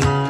Bye.